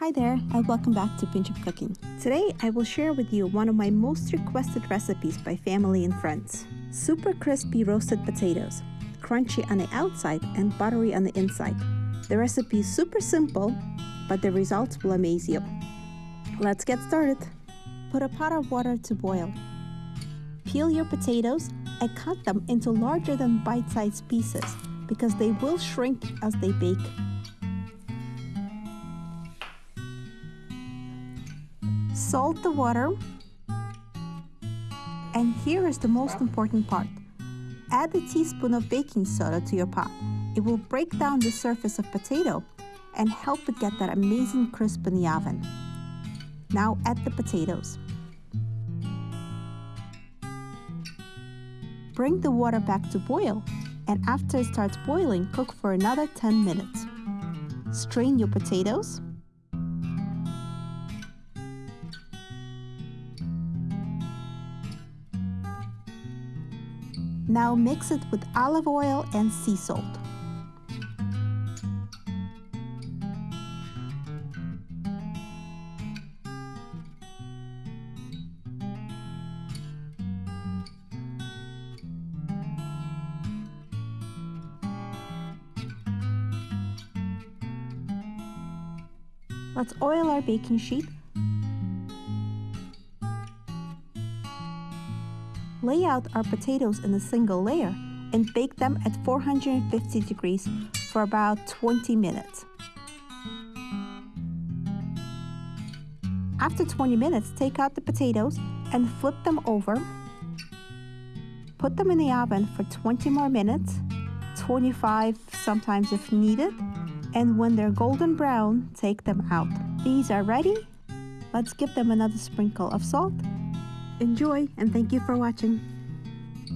Hi there, and welcome back to Pinch of Cooking. Today, I will share with you one of my most requested recipes by family and friends. Super crispy roasted potatoes, crunchy on the outside and buttery on the inside. The recipe is super simple, but the results will amaze you. Let's get started. Put a pot of water to boil. Peel your potatoes and cut them into larger than bite-sized pieces because they will shrink as they bake. Salt the water. And here is the most important part. Add a teaspoon of baking soda to your pot. It will break down the surface of potato and help it get that amazing crisp in the oven. Now add the potatoes. Bring the water back to boil and after it starts boiling, cook for another 10 minutes. Strain your potatoes Now mix it with olive oil and sea salt. Let's oil our baking sheet Lay out our potatoes in a single layer and bake them at 450 degrees for about 20 minutes. After 20 minutes, take out the potatoes and flip them over. Put them in the oven for 20 more minutes, 25 sometimes if needed, and when they're golden brown, take them out. These are ready. Let's give them another sprinkle of salt Enjoy and thank you for watching.